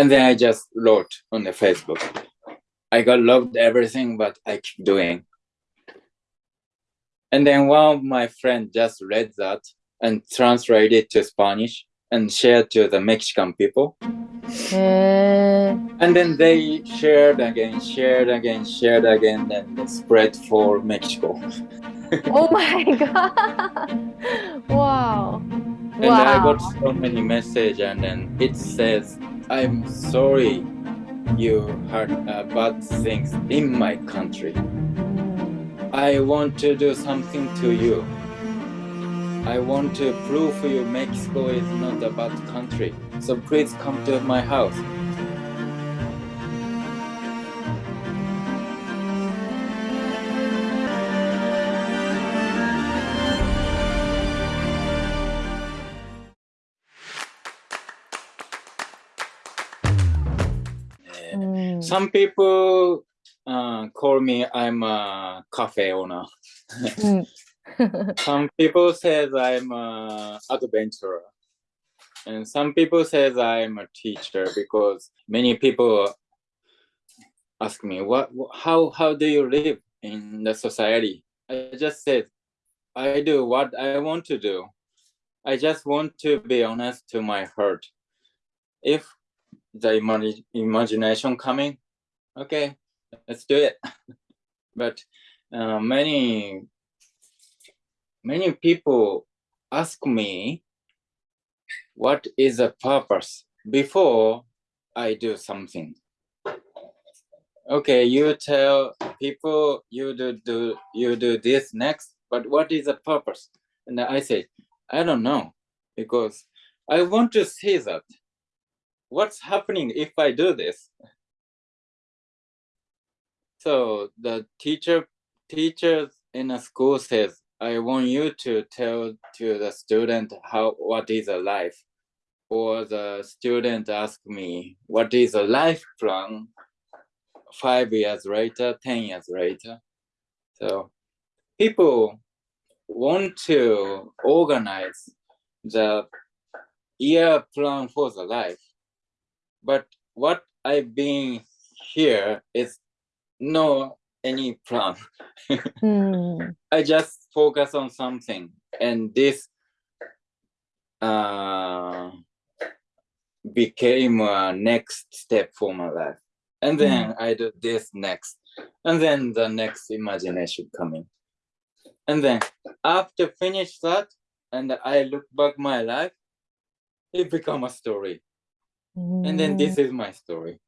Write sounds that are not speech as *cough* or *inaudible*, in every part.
And then I just wrote on the Facebook. I got loved everything, but I keep doing. And then one of my friends just read that and translated it to Spanish and shared to the Mexican people. Mm. And then they shared again, shared again, shared again, and spread for Mexico. *laughs* oh my god! *laughs* Wow. And wow. I got so many messages, and then it says, "I'm sorry, you heard uh, bad things in my country. I want to do something to you." I want to prove you Mexico is not a bad country. So please come to my house. Some people uh, call me I'm a cafe owner. mm. *laughs* *laughs* some people says I'm a adventurer. And some people says I'm a teacher because many people ask me, what, how, how do you live in the society? I just said, I do what I want to do. I just want to be honest to my heart. If the imag imagination coming, okay, let's do it. *laughs* but uh, many many people ask me what is the purpose before I do something. Okay, you tell people you do, do you do this next, but what is the purpose? And I say, I don't know, because I want to see that. What's happening if I do this? So the teacher teachers in a school says, I want you to tell to the student how what is a life. Or the student ask me, what is a life plan five years later, 10 years later. So people want to organize the year plan for the life. But what I've been here is no any plan. *laughs* mm. I just focus on something and this uh, became a next step for my life. And then mm. I do this next. And then the next imagination coming. And then after finish that, and I look back my life, it become a story. And then this is my story.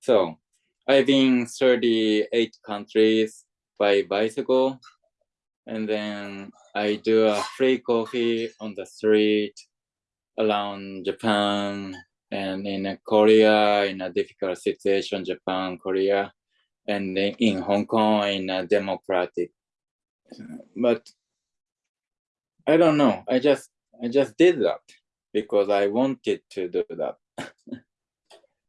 So I've been 38 countries by bicycle. And then I do a free coffee on the street around Japan and in Korea in a difficult situation, Japan, Korea, and in Hong Kong in a democratic. But I don't know. I just I just did that because I wanted to do that.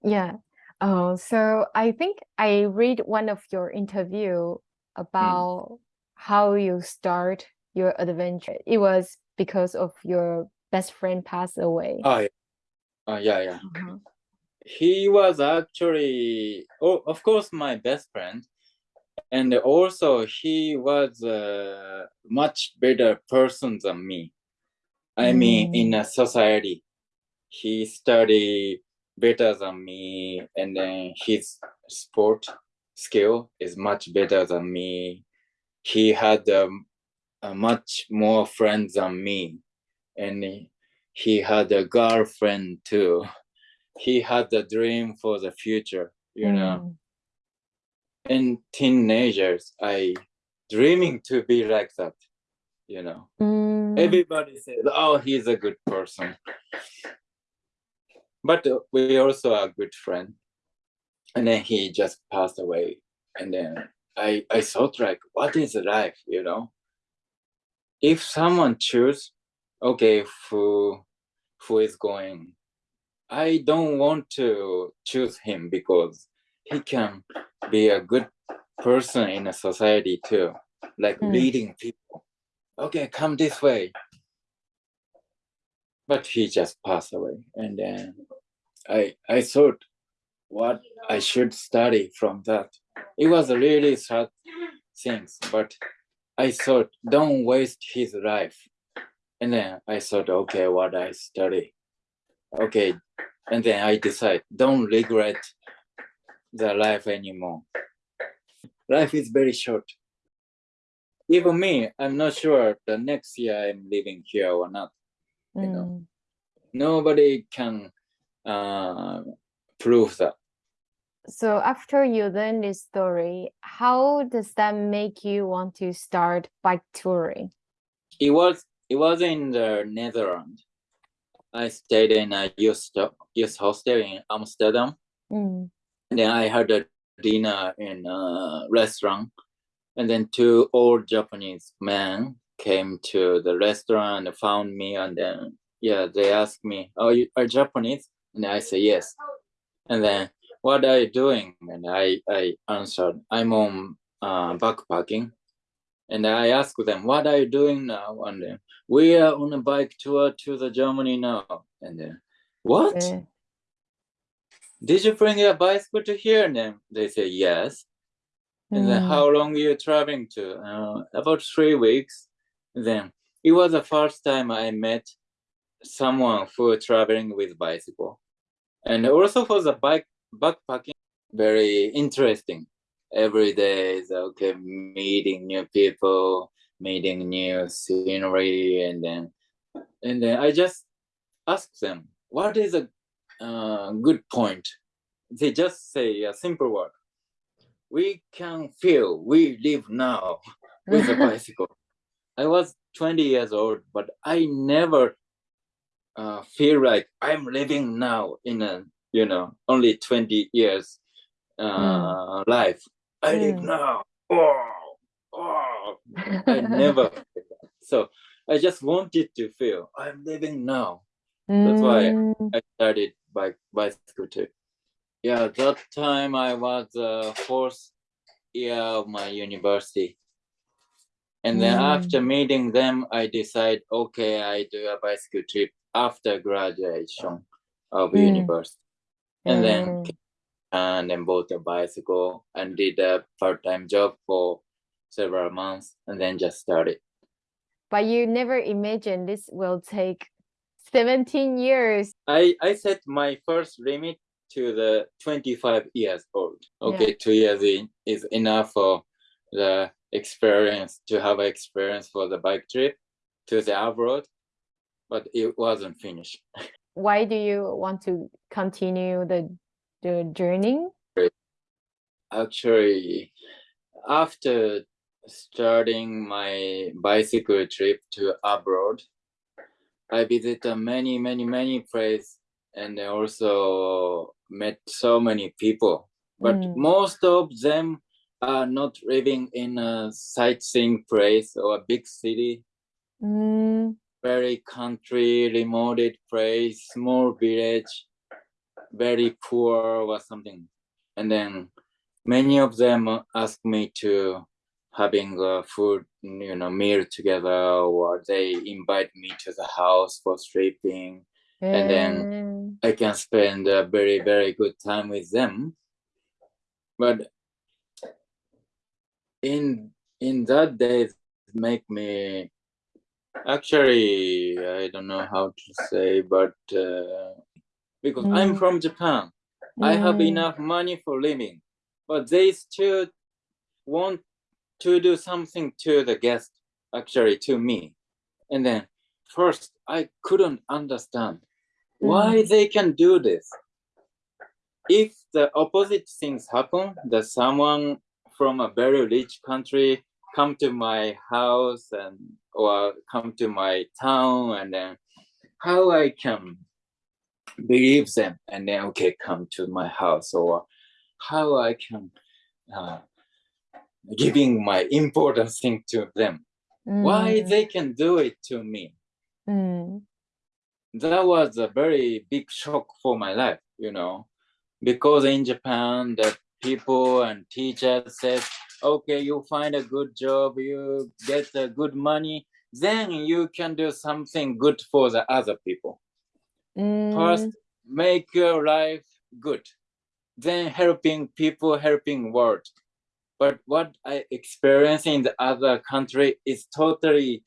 yeah. Oh, so I think I read one of your interview hmm. about mm. how you start your adventure. It was because of your best friend passed away. Oh, yeah, uh, yeah. yeah. Uh -huh. He was actually, oh, of course, my best friend. And also he was a much better person than me. I mm. mean, in a society, he studied better than me and then his sport skill is much better than me he had um, a much more friends than me and he had a girlfriend too he had a dream for the future you mm. know in teenagers i dreaming to be like that you know mm. everybody says oh he's a good person but we also are good friend. And then he just passed away. And then I, I thought like, what is life, you know? If someone choose, okay, who, who is going, I don't want to choose him because he can be a good person in a society too, like mm. leading people. Okay, come this way. But he just passed away. And then I I thought what I should study from that. It was really sad things, but I thought don't waste his life. And then I thought, okay, what I study. Okay. And then I decide don't regret the life anymore. Life is very short. Even me, I'm not sure the next year I'm living here or not. You know, Mm. nobody can uh, prove that. So after you learn this story, how does that make you want to start bike touring? It was it was in the Netherlands. I stayed in a youth youth hostel in Amsterdam. Mm. And then I had a dinner in a restaurant, and then two old Japanese men came to the restaurant and found me, and then yeah, they asked me, "Oh, you are Japanese?" And I say yes. And then, what are you doing? And I I answered, "I'm on uh, backpacking." And I asked them, "What are you doing now?" And then, we are on a bike tour to the Germany now. And then, what? Yeah. Did you bring a bicycle to here? And then they say yes. And then Mm. how long you traveling to? Uh, about three weeks. Then it was the first time I met someone who traveling with bicycle. And also for the bike backpacking, very interesting. Every day is okay, meeting new people, meeting new scenery, and then and then I just ask them, what is a uh, good point? They just say a simple word. We can feel we live now with a *laughs* bicycle. I was 20 years old, but I never uh, feel like I'm living now in a, you know, only 20 years uh, life. I live Mm. now. Oh, oh. I never. *laughs* So I just wanted to feel I'm living now. That's why Mm. I started bike bicycle too. Yeah, that time I was uh, fourth year of my university. And then Mm. after meeting them, I decide, okay, I do a bicycle trip after graduation of Mm. university. And then Mm. and then bought a bicycle and did a part-time job for several months and then just started. But you never imagined this will take 17 years. I, I set my first limit to the 25 years old. Okay, two years in is enough for the experience to have experience for the bike trip to the abroad, but it wasn't finished. Why do you want to continue the the journey? Actually, after starting my bicycle trip to abroad, I visited many, many, many places and I also met so many people. But Mm. most of them are not living in a sightseeing place or a big city, Mm. very country, remote place, small village, very poor or something. And then many of them ask me to having a food, you know, meal together, or they invite me to the house for sleeping. And then Mm. I can spend a very, very good time with them. But in in that days make me actually I don't know how to say, but uh, because I'm Mm. from Japan, I have Mm. enough money for living, but they still want to do something to the guest, actually to me. And then first I couldn't understand why they can do this. If the opposite things happen, that someone from a very rich country come to my house and or come to my town and then how I can believe them and then okay come to my house or how I can uh, giving my important thing to them. Why Mm. they can do it to me? Mm. That was a very big shock for my life, you know, because in Japan the people and teachers says, okay, you find a good job, you get a good money, then you can do something good for the other people. Mm. First, make your life good then helping people helping world but what i experience in the other country is totally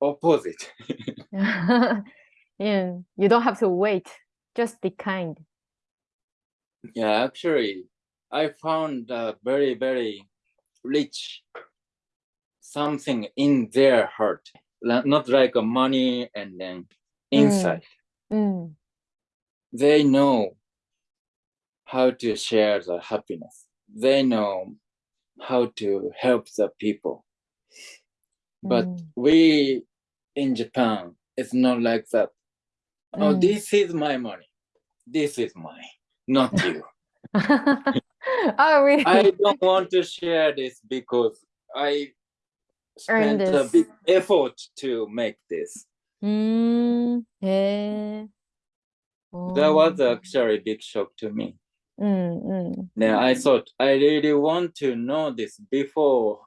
opposite *laughs* *laughs* yeah, you don't have to wait just be kind yeah actually i found uh, very very rich something in their heart not like a money and then inside mm. Mm. they know how to share the happiness they know how to help the people but Mm. we in japan it's not like that Oh, mm. this is my money this is mine not you *laughs* *laughs* oh really i don't want to share this because i spent a big effort to make this mm. yeah. oh. that was actually a big shock to me Mm, Hmm. Yeah, I thought I really want to know this before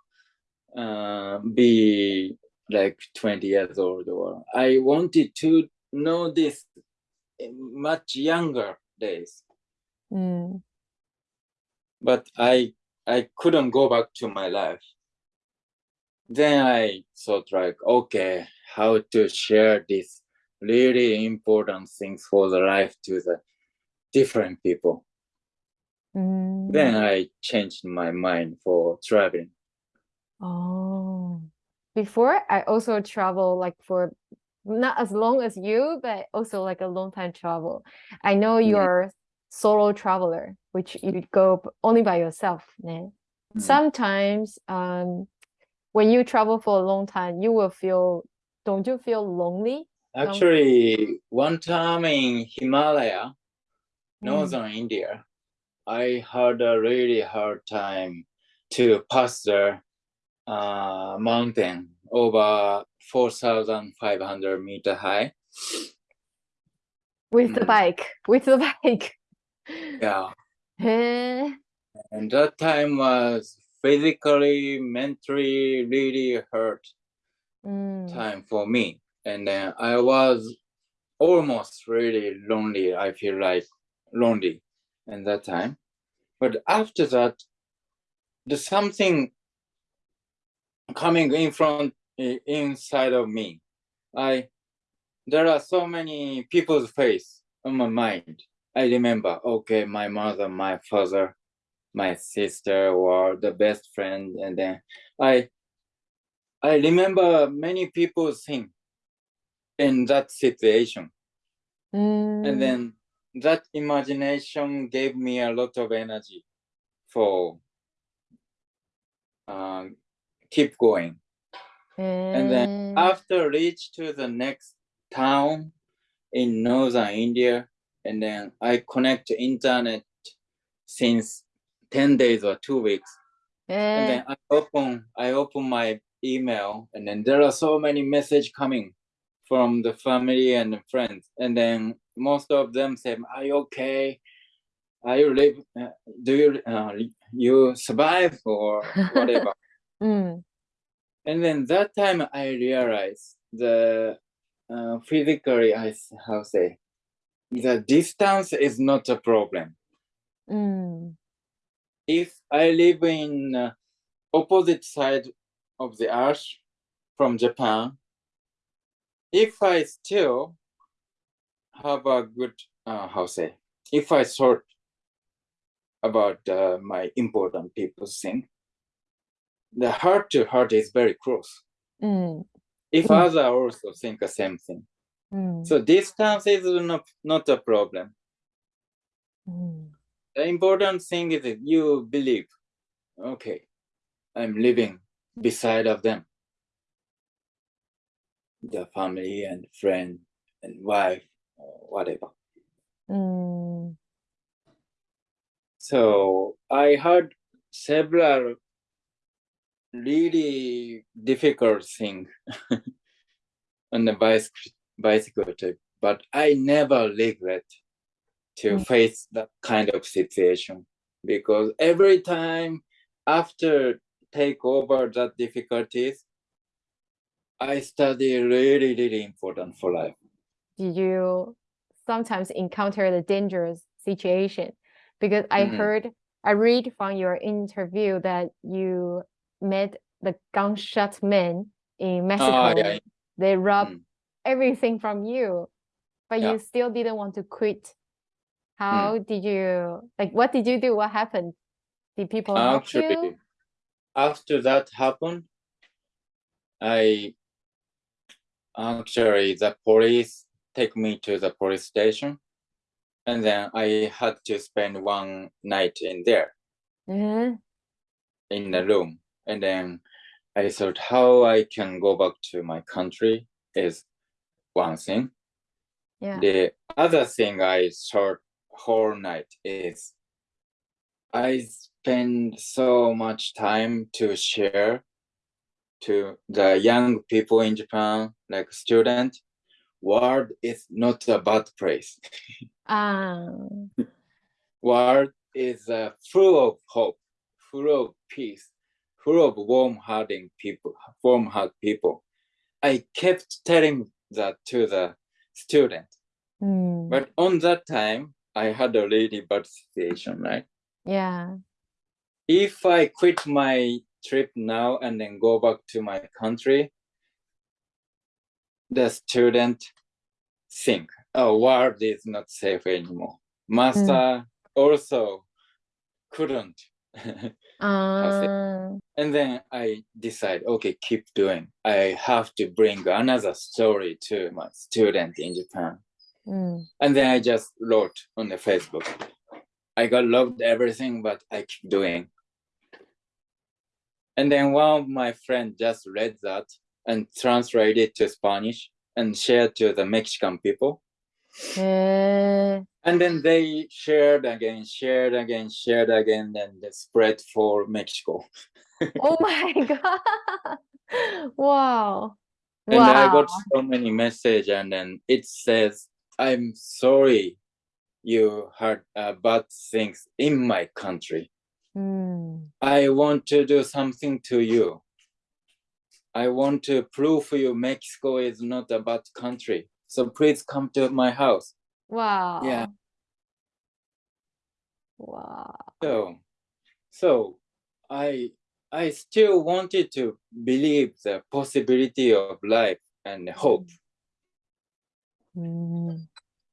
uh, be like 20 years old or I wanted to know this much younger days 음. but i i couldn't go back to my life then i thought like okay how to share this really important things for the life to the different people 음. then i changed my mind for traveling Oh. Before I also travel like for not as long as you, but also like a long time travel. I know you're a solo traveler, which you go only by yourself. 네. Mm. Sometimes um when you travel for a long time, you will feel don't you feel lonely? Actually, one time in Himalaya, Mm. northern India, I had a really hard time to pass the uh, mountain over 4,500 meter high. With the Mm. bike, with the *laughs* bike. Yeah, 에, and that time was physically, mentally really hurt 음, time for me. And then I was almost really lonely. I feel like lonely in that time. But after that, there's something coming in front inside of me. I there are so many people's face on my mind. I remember, okay, my mother, my father, my sister were the best friend, and then I I remember many people's thing in that situation. 음, and then that imagination gave me a lot of energy for um, keep going and then mm. after reach to the next town in northern India, and then I connect to internet since 10 days or two weeks. And then eh. I open, I open my email and then there are so many message coming from the family and the friends. And then most of them say, are you okay? Are you live, uh, do you, uh, you survive or *laughs* whatever? mm and then that time i realized the uh, physically I how say the distance is not a problem. 음, if i live in uh, opposite side of the earth from japan if i still have a good uh, how say if i thought about uh, my important people thing the heart to heart is very close. Mm. If mm. other also think the same thing. Mm. So distance is not, not a problem. Mm. The important thing is that you believe, okay, I'm living beside of them. The family and friend and wife, whatever. Mm. So I heard several really difficult thing *laughs* on the bicycle bicycle trip but i never regret to Mm. face that kind of situation because every time after take over that difficulties i study really really important for life Did you sometimes encounter the dangerous situation because I Mhm. heard, I read from your interview that you met the gunshot men in Mexico. Ah, yeah. They robbed Mm. everything from you, but Yeah. you still didn't want to quit. Hmm. How did you, like, what did you do? What happened? Did people help you? Actually, after that happened, I actually the police take me to the police station, and then I had to spend one night in there Mhm. in the room, and then I thought how I can go back to my country is one thing. Yeah. The other thing I thought whole night is I spend so much time to share to the young people in Japan, like student, world is not a bad place. Ah, *laughs* World is uh, full of hope, full of peace, full of warm-hearted people, warm-hearted people. I kept telling that to the student, mm, but on that time, I had a really bad situation, right? yeah. if I quit my trip now and then go back to my country, the student think, oh, world is not safe anymore. Master also couldn't. *laughs* Ah, and then I decide, okay, keep doing. I have to bring another story to my student in Japan. mm, And then I just wrote on the Facebook. I got loved everything, but I keep doing. And then one of my friends just read that and translated to Spanish and shared to the Mexican people. eh, And then they shared again, shared again, shared again, and they spread for Mexico. Oh my *laughs* God. Wow. And I got so many message, and then it says, "I'm sorry, you heard uh, bad things in my country. Mm, I want to do something to you. I want to prove for you Mexico is not a bad country. So please come to my house. Wow. Yeah. Wow. So, so I I still wanted to believe the possibility of life and hope. Mm,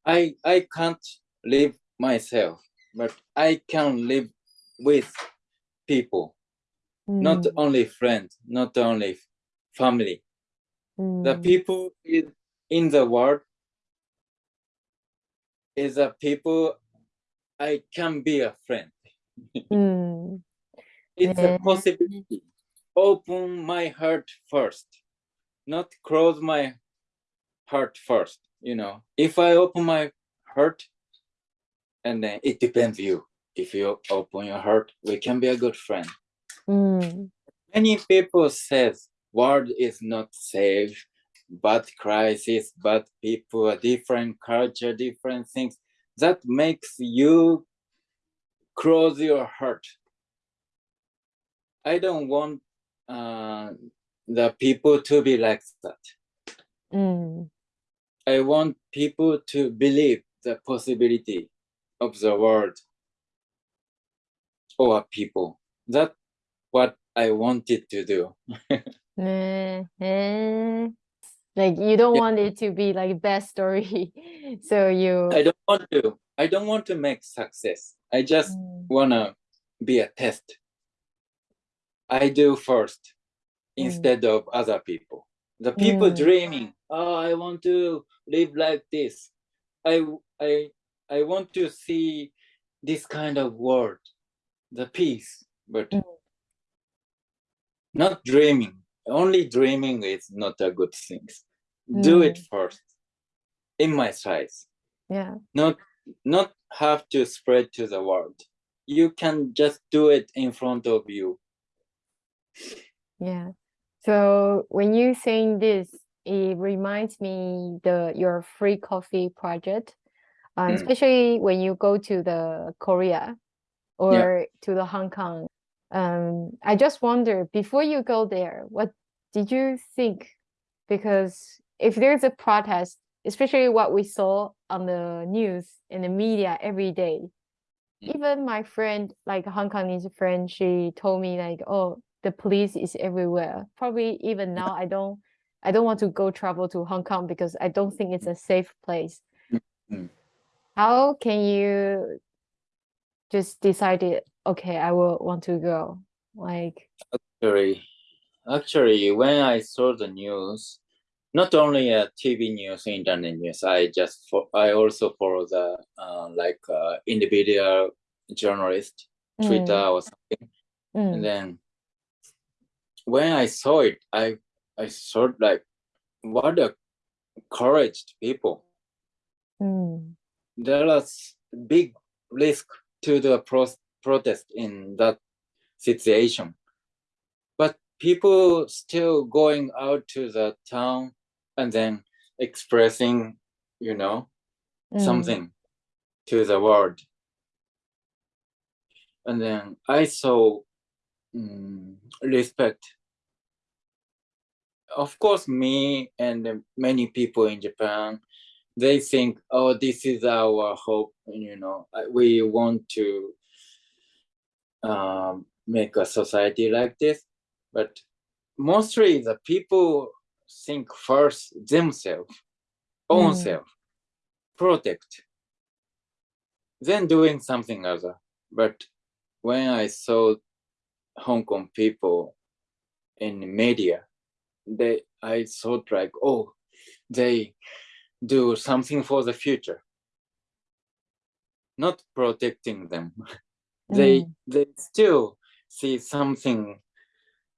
I I can't live myself, but I can live with people, not mm, only friends, not only family. The mm, people in, in the world is a people I can be a friend. mm, It's a possibility. Open my heart first, not close my heart first. You know, if I open my heart, and then it depends you. If you open your heart, we can be a good friend. mm, Many people says world is not safe, bad crisis, bad people, a different culture, different things. That makes you close your heart. I don't want uh, the people to be like that. mm, I want people to believe the possibility of the world or people. That's what I wanted to do. eh, *laughs* eh. Like you don't Yeah. want it to be like best story. *laughs* So you I don't want to. I don't want to make success. I just Mm, wanna be a test. I do first Mm. instead of other people. The people Mm. dreaming, oh, I want to live like this. I I I want to see this kind of world, the peace, but Mm. not dreaming. Only dreaming is not a good thing. Do it Mm. first, in my size. yeah. not not have to spread to the world. You can just do it in front of you. Yeah. So when you saying this, it reminds me the your free coffee project, Mm. especially when you go to the Korea or to the Hong Kong. Um, I just wonder before you go there, what did you think? Because if there's a protest especially what we saw on the news in the media every day. Mm. Even my friend, like a Hong Kongese friend, she told me like, oh, the police is everywhere. Probably even now, I don't, I don't want to go travel to Hong Kong because I don't think it's a safe place. Mm. How can you just decided, okay, I will want to go? Like, Actually, actually, when I saw the news, not only uh, TV news, internet news, I just fo- I also follow the uh, like uh, individual journalist, Twitter mm, or something, and mm, then when I saw it, I I thought like, what a courage people. mm, There is big risk to the pro- protest in that situation, but people still going out to the town and then expressing, you know, mm, something to the world. And then I saw mm, respect. Of course, me and many people in Japan, they think, oh, this is our hope. You know, we want to um, make a society like this. But mostly the people think first themselves, own Mm. self, protect, then doing something other. But when I saw Hong Kong people in media, they I thought like, oh, they do something for the future, not protecting them. *laughs* they mm, they still see something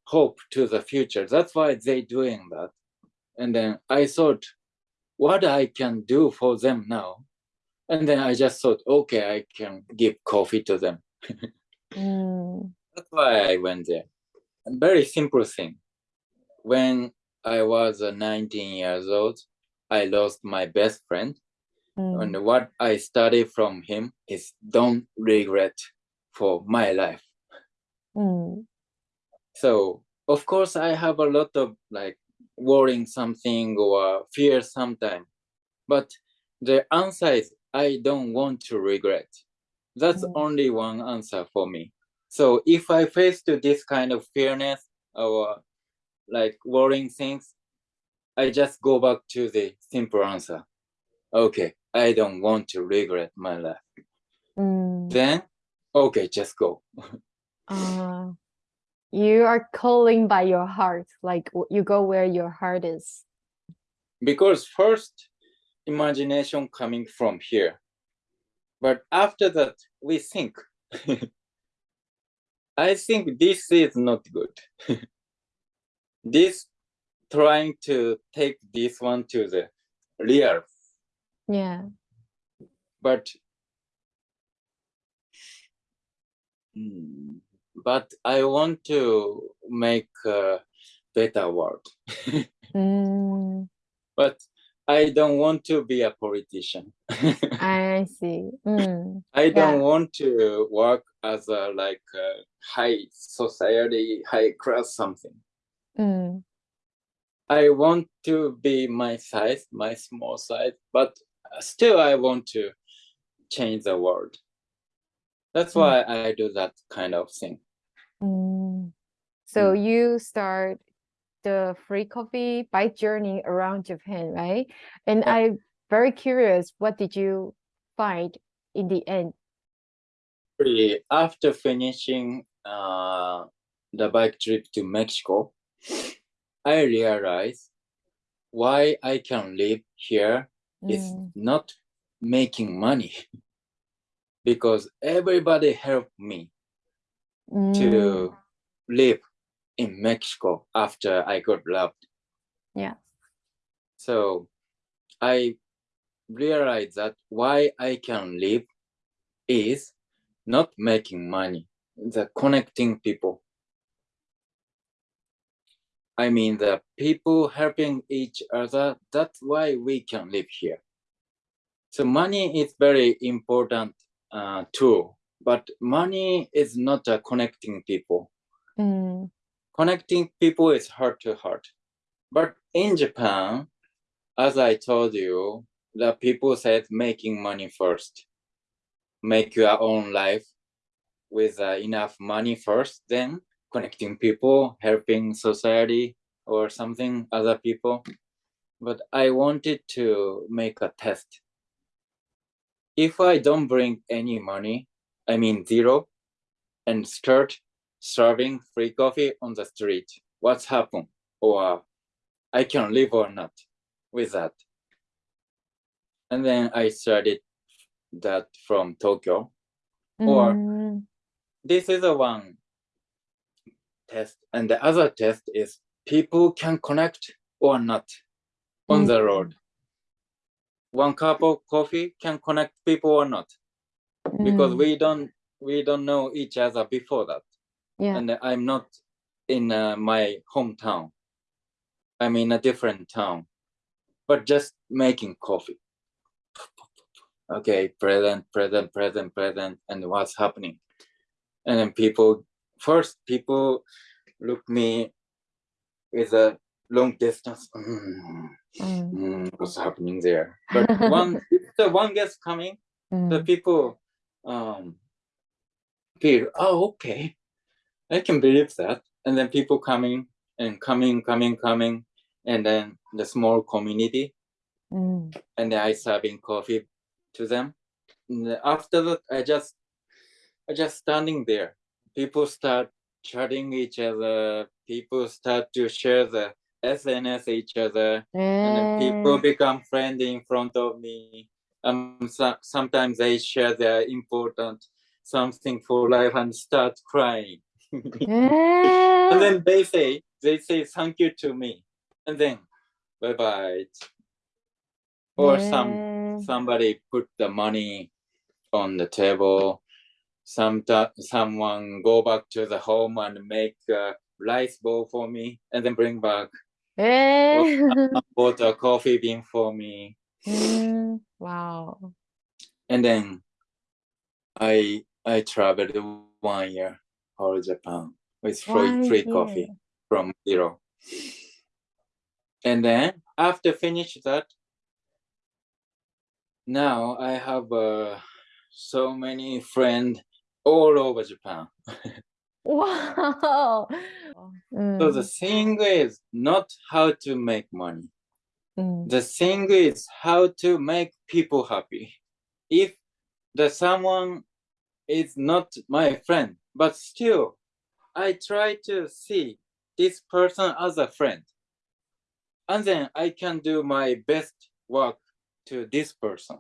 hope to the future. That's why they doing that. And then I thought, what I can do for them now. And then I just thought, okay, I can give coffee to them. *laughs* mm, That's why I went there. A very simple thing. When I was uh, 19 years old, I lost my best friend. mm, And what I studied from him is don't regret for my life. mm, So of course I have a lot of like worrying something or fear sometimes. But the answer is I don't want to regret. That's Mm. only one answer for me. So if I face to this kind of fearness or like worrying things, I just go back to the simple answer. Okay, I don't want to regret my life. mm. Then, okay, just go. *laughs* Uh, you are calling by your heart, like you go where your heart is. Because first, imagination coming from here. But after that, we think. *laughs* I think this is not good. *laughs* this trying to take this one to the real, Yeah. but Hmm, but I want to make a better world. *laughs* Mm, but I don't want to be a politician. *laughs* I see. Mm, I don't Yeah. want to work as a like a high society, high class something. mm, I want to be my size, my small size, but still I want to change the world. That's Mm. why I do that kind of thing. mm. So Mm. you start the free coffee bike journey around Japan, right? And Yeah. I'm very curious, what did you find in the end? After finishing uh, the bike trip to Mexico, I realized why I can live here is Mm, not making money *laughs* because everybody helped me mm, to live in Mexico after I got loved. Yeah. So I realized that why I can live is not making money, the connecting people. I mean, the people helping each other, that's why we can live here. So money is very important uh, tool, but money is not a connecting people. mm, Connecting people is heart to heart. But in Japan, as I told you, the people said making money first. Make your own life with uh, enough money first, then connecting people, helping society or something, other people. But I wanted to make a test. If I don't bring any money, I mean zero, and start serving free coffee on the street, what's happened? Or I can live or not with that. And then I started that from Tokyo. Mm. Or this is the one test. And the other test is people can connect or not on mm. the road. One cup of coffee can connect people or not. Mm. Because we don't we don't know each other before that. Yeah. And I'm not in uh, my hometown. I'm in a different town, but just making coffee. Okay, present, present, present, present, and what's happening? And then people, first people look me with a long distance. Mm, mm. Mm, what's happening there? But *laughs* one, the one gets coming, the mm. people um, feel, oh, okay, I can believe that. And then people coming and coming, coming, coming, and then the small community. Mm. And then I serving coffee to them. And after that, I just, I just standing there. People start chatting each other. People start to share the SNS each other, mm. and people become friendly in front of me. Um, so, sometimes they share their important something for life and start crying. mm. *laughs* and then they say, they say thank you to me, and then bye bye. Or mm. some somebody put the money on the table. Some someone go back to the home and make a rice bowl for me, and then bring back bought *laughs* a coffee bean for me. Mm, wow. And then I I traveled one year all Japan with free, free coffee from zero. And then after finish that, now I have uh, so many friends all over Japan. Wow. *laughs* Mm. So the thing is not how to make money. Mm. The thing is how to make people happy. If the someone is not my friend, but still I try to see this person as a friend. And then I can do my best work to this person.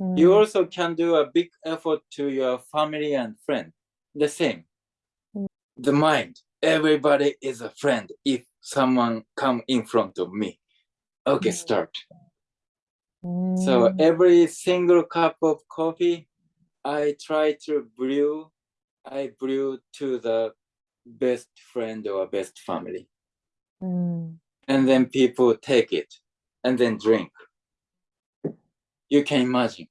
Mm. You also can do a big effort to your family and friend. The same the mind. Everybody is a friend if someone come in front of me. Okay, mm. start. Mm. So every single cup of coffee, I try to brew, I brew to the best friend or best family. Mm. And then people take it and then drink. You can imagine,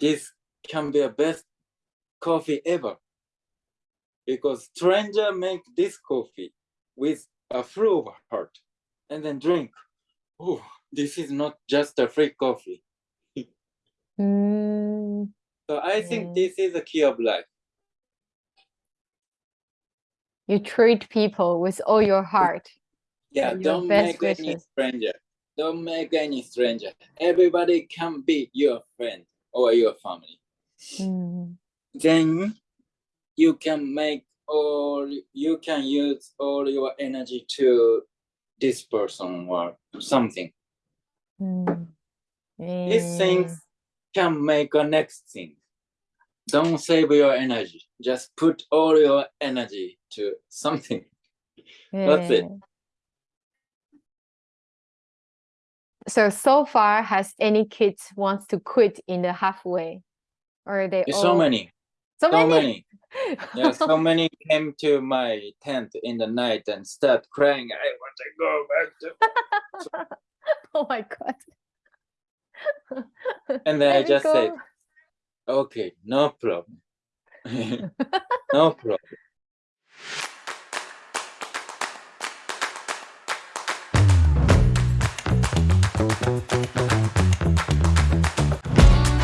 this can be a best coffee ever because stranger make this coffee with a full of heart and then drink. Oh, this is not just a free coffee. mm. So I think mm. this is the key of life. You treat people with all your heart. Yeah, don't make wishes. any stranger. Don't make any stranger. Everybody can be your friend or your family. Mm. Then you can make or you can use all your energy to this person or something. Mm. Yeah. These things can make a next thing. Don't save your energy. Just put all your energy to something. Yeah. *laughs* That's it. So, so far, has any kids wants to quit in the halfway? Or they all... so many. So, so many? many yeah, so *laughs* many came to my tent in the night and start crying. I want to go back to. *laughs* oh my god! *laughs* and then Let I just go. said, "Okay, no problem, no problem." Thank you.